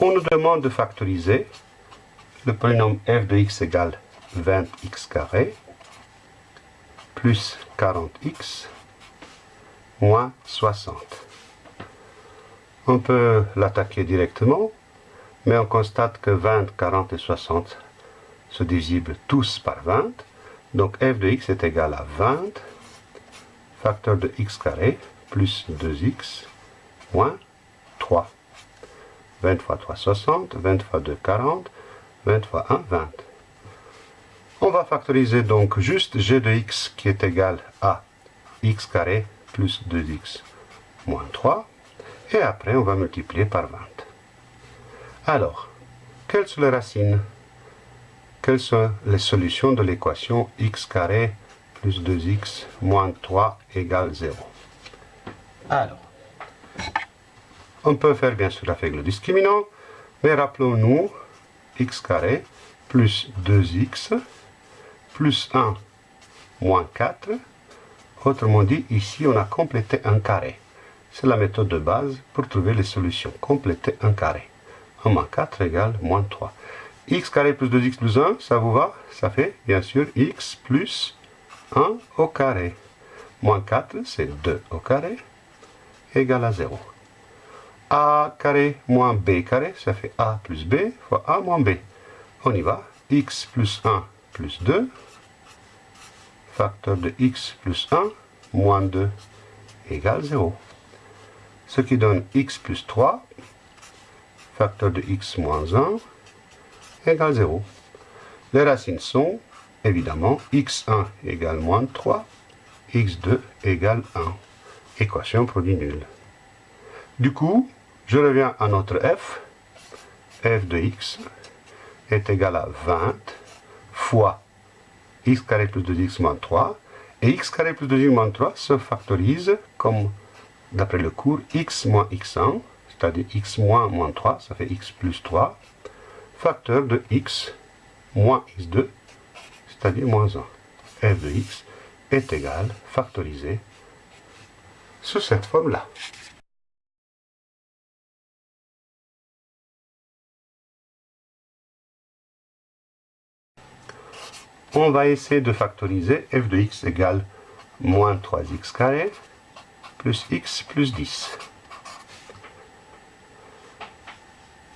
On nous demande de factoriser le polynôme f de x égale 20x carré plus 40x moins 60. On peut l'attaquer directement, mais on constate que 20, 40 et 60 se divisibles tous par 20. Donc f de x est égal à 20 facteur de x carré plus 2x moins 3. 20 fois 3, 60. 20 fois 2, 40. 20 fois 1, 20. On va factoriser donc juste g de x qui est égal à x carré plus 2x moins 3. Et après, on va multiplier par 20. Alors, quelles sont les racines? Quelles sont les solutions de l'équation x carré plus 2x moins 3 égale 0 Alors, on peut faire bien sûr avec le discriminant, mais rappelons-nous x carré plus 2x plus 1 moins 4. Autrement dit, ici on a complété un carré. C'est la méthode de base pour trouver les solutions. Compléter un carré. 1 moins 4 égale moins 3. x carré plus 2x plus 1, ça vous va? Ça fait bien sûr x plus 1 au carré. Moins 4, c'est 2 au carré, égale à 0 a carré moins b carré, ça fait a plus b fois a moins b. On y va. x plus 1 plus 2, facteur de x plus 1 moins 2 égale 0. Ce qui donne x plus 3, facteur de x moins 1 égale 0. Les racines sont, évidemment, x1 égale moins 3, x2 égale 1. Équation produit nulle. Du coup, je reviens à notre f. f de x est égal à 20 fois x carré plus 2x moins 3. Et x carré plus 2x moins 3 se factorise comme, d'après le cours, x moins x1, c'est-à-dire x moins moins 3, ça fait x plus 3, facteur de x moins x2, c'est-à-dire moins 1. f de x est égal, factorisé, sous cette forme-là. On va essayer de factoriser f de x égale moins 3x carré plus x plus 10.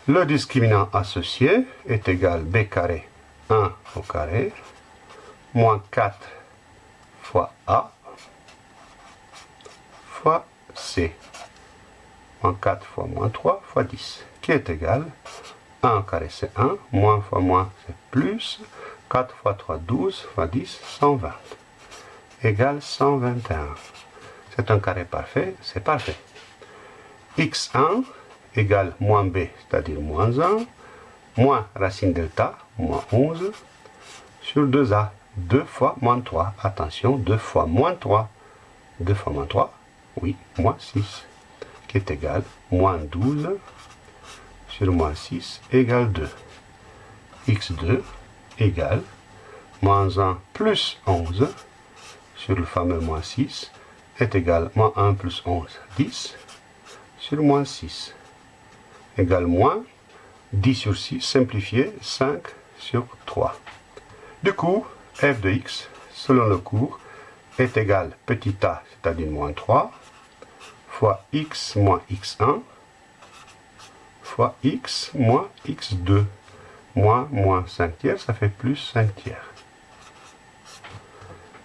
Le discriminant associé est égal b carré 1 au carré moins 4 fois a fois c moins 4 fois moins 3 fois 10 qui est égal 1 au carré c'est 1 moins fois moins c'est plus 4 fois 3, 12 fois 10, 120. Égale 121. C'est un carré parfait, c'est parfait. x1 égale moins b, c'est-à-dire moins 1, moins racine delta, moins 11, sur 2a, 2 fois moins 3. Attention, 2 fois moins 3. 2 fois moins 3, oui, moins 6, qui est égal moins 12 sur moins 6 égale 2. x2 égale moins 1 plus 11 sur le fameux moins 6 est égal moins 1 plus 11, 10 sur moins 6 égale moins 10 sur 6 simplifié 5 sur 3. Du coup, f de x, selon le cours, est égal petit a, c'est-à-dire moins 3, fois x moins x1, fois x moins x2 moins moins 5 tiers, ça fait plus 5 tiers.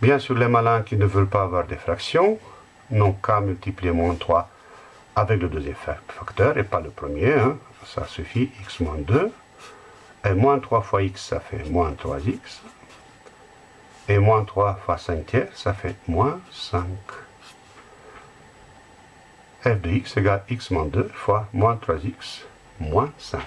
Bien sûr, les malins qui ne veulent pas avoir des fractions n'ont qu'à multiplier moins 3 avec le deuxième facteur et pas le premier. Hein. Ça suffit, x moins 2. Et moins 3 fois x, ça fait moins 3x. Et moins 3 fois 5 tiers, ça fait moins 5. f de x égale x moins 2 fois moins 3x moins 5.